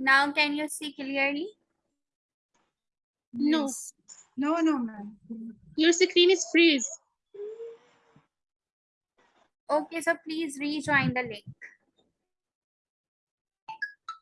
Now can you see clearly? No. No, no, ma'am. Your screen is freeze. Okay, so please rejoin the link.